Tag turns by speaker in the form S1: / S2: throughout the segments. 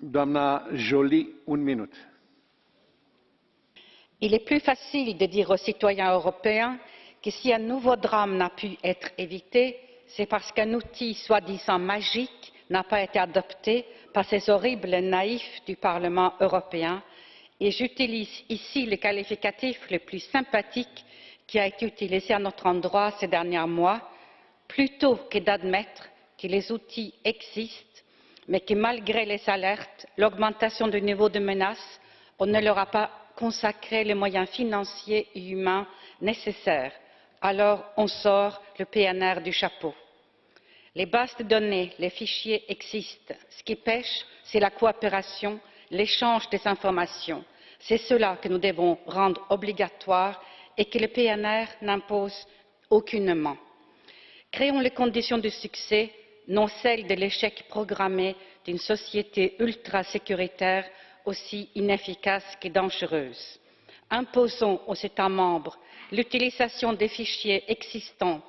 S1: Minut.
S2: Il est plus facile de dire aux citoyens européens que si un nouveau drame n'a pu être évité, c'est parce qu'un outil soi-disant magique n'a pas été adopté par ces horribles naïfs du Parlement européen et j'utilise ici le qualificatif le plus sympathique qui a été utilisé à notre endroit ces derniers mois, plutôt que d'admettre que les outils existent, mais que malgré les alertes, l'augmentation du niveau de menace, on ne leur a pas consacré les moyens financiers et humains nécessaires. Alors on sort le PNR du chapeau. Les bases de données, les fichiers existent. Ce qui pêche, c'est la coopération, l'échange des informations. C'est cela que nous devons rendre obligatoire et que le PNR n'impose aucunement. Créons les conditions du succès, non celles de l'échec programmé d'une société ultra sécuritaire aussi inefficace que dangereuse. Imposons aux États membres l'utilisation des fichiers existants,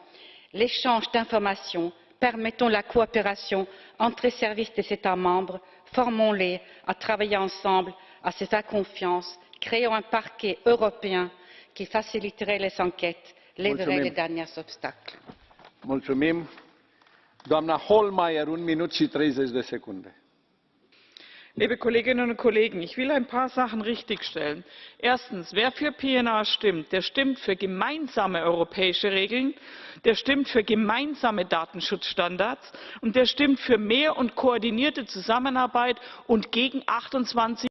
S2: l'échange d'informations, permettons la coopération entre les services des États membres, formons-les à travailler ensemble, à se faire confiance, créons un parquet européen qui faciliterait les enquêtes, lèverait les derniers obstacles.
S1: Doamna Holmeier, un minut și 30 de secunde.
S3: Liebe Kolleginnen und Kollegen, ich will ein paar Sachen richtigstellen. Erstens, wer für PNR stimmt, der stimmt für gemeinsame europäische Regeln, der stimmt für gemeinsame Datenschutzstandards und der stimmt für mehr und koordinierte Zusammenarbeit und gegen 28